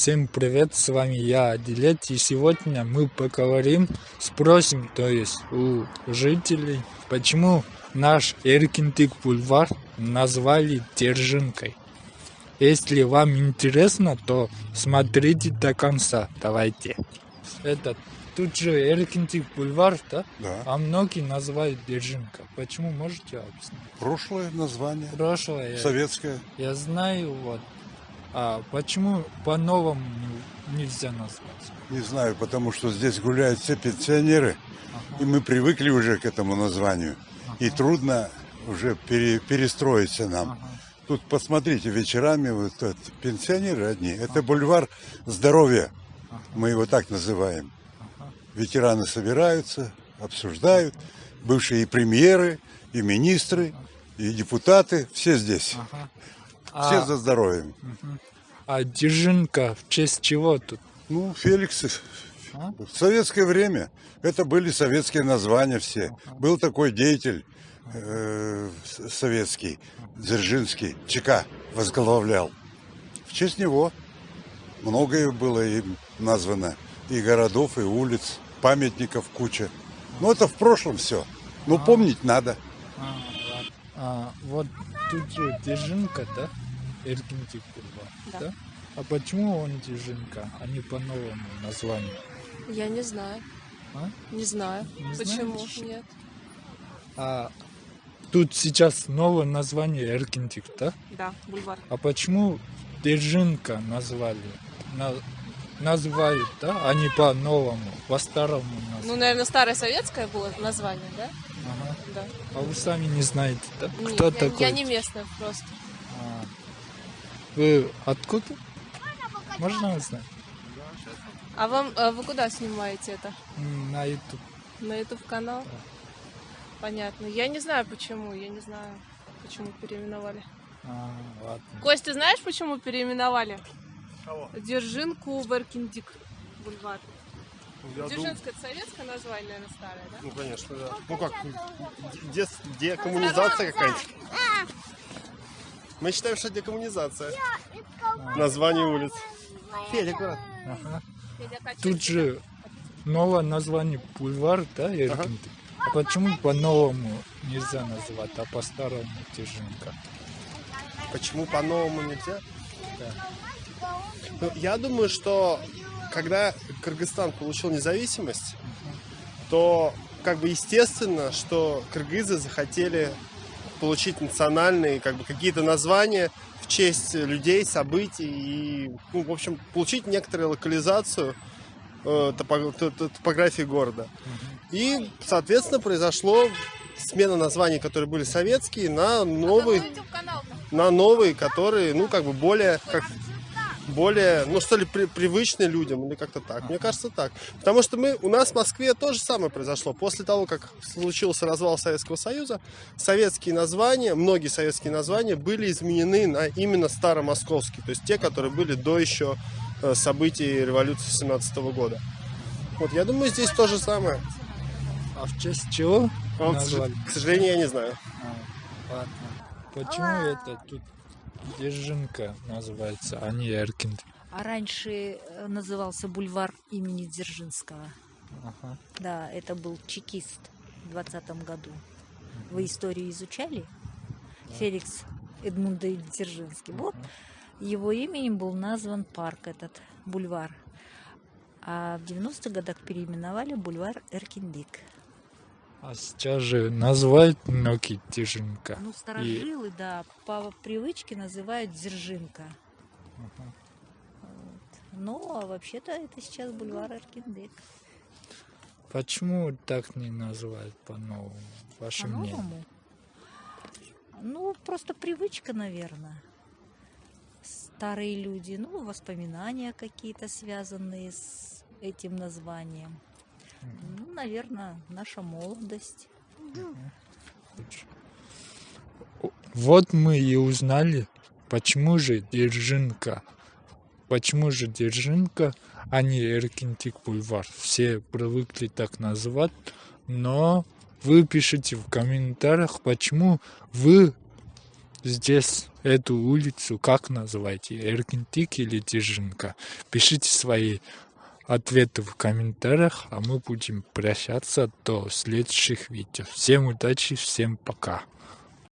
Всем привет, с вами я, Адилет, и сегодня мы поговорим, спросим, то есть у жителей, почему наш Эркинтик бульвар назвали Держинкой. Если вам интересно, то смотрите до конца, давайте. Это тут же Эркинтик бульвар, да? Да. А многие называют Держинка. Почему, можете объяснить? Прошлое название. Прошлое, Советское. я знаю, вот. А почему по-новому не- нельзя назвать? Не знаю, потому что здесь гуляют все пенсионеры. И мы привыкли уже к этому названию. И трудно уже пере- перестроиться нам. Ага. Тут посмотрите, вечерами вот это, пенсионеры одни. Это бульвар здоровья. Мы его так называем. Ветераны собираются, обсуждают. Бывшие и премьеры, и министры, и депутаты. Все здесь. Ага. Все А, за здоровьем. а Держинка в честь чего тут? Ну, Феликс, А? в советское время это были советские названия все. Был такой деятель э, советский, Дзержинский, ЧК возглавлял. В честь него многое было им названо. И городов, и улиц, памятников куча. Но это в прошлом все. Но помнить надо. А. А, вот тут же Держинка, да? Эркинтик бульвар, Да. да? А почему он Держинка, а не по новому названию? Я не знаю. А? Не знаю. Не Почему? знаешь? Нет. А тут сейчас новое название Эркинтик, да? Да, бульвар. А почему Держинка назвали? На- называют, да? А не по-новому, по-старому Ну, назвали. наверное, старое советское было название, да? Ага. Да. А вы сами не знаете, да? Не, Кто я, такой? я не местная просто. А. Вы откуда? Можно узнать? А вам а вы куда снимаете это? На YouTube. На YouTube канал? Понятно. Я не знаю почему. Я не знаю, почему переименовали. А, ладно. Кость, ты знаешь, почему переименовали? Держинку в Эркиндик бульвар. Я дум- Дзержинское это советское название, наверное, старое, да? Ну, конечно, да. Ну как, де- декоммунизация какая-нибудь. Мы считаем, что декоммунизация. Название улиц. Федя, аккуратно. Ага. Качай. Тут же новое название бульвар, да, Эркинтик? А почему по-новому нельзя называть, а по-старому Держинка? Почему по-новому нельзя? Ну, я думаю, что когда Кыргызстан получил независимость, то как бы естественно, что кыргызы захотели получить национальные как бы какие-то названия в честь людей, событий и, ну, в общем, получить некоторую локализацию э, топо- топографии города. И, соответственно, произошло смена названий, которые были советские, на новый, на новые, которые, ну, как бы более, как, более, ну, что ли, при- привычные людям, или как-то так. Мне кажется, так. Потому что мы, у нас в Москве то же самое произошло. После того, как случился развал Советского Союза, советские названия, многие советские названия были изменены на именно старомосковские, то есть те, которые были до еще э, событий революции 17 года. Вот, я думаю, здесь то же самое. А в честь чего А вот, к сожалению, я не знаю. А, ладно. Почему это тут Держинка называется, а не Эркинтик? А раньше э, назывался бульвар имени Дзержинского. Ага. Да, это был чекист в 20 году. Вы историю изучали? Феликс Эдмундович Дзержинский. Вот его именем был назван парк этот, бульвар. А в 90-х годах переименовали бульвар Эркиндик. А сейчас же называют многие Держинка. Ну, старожилы, да, по привычке называют Дзержинка. Вот. Ну, а вообще-то это сейчас бульвар Эркиндик. Почему так не называют по-новому? Ваше мнение? По-новому? Ну, просто привычка, наверное. Старые люди, ну, воспоминания какие-то связанные с этим названием. Ну, наверное, наша молодость. Вот мы и узнали, почему же Держинка. Почему же Держинка, а не Эркинтик бульвар. Все привыкли так называть, но вы пишите в комментариях, почему вы здесь эту улицу как называете? Эркинтик или Дзержинка? Пишите свои ответы в комментариях, а мы будем прощаться до следующих видео. Всем удачи, всем пока.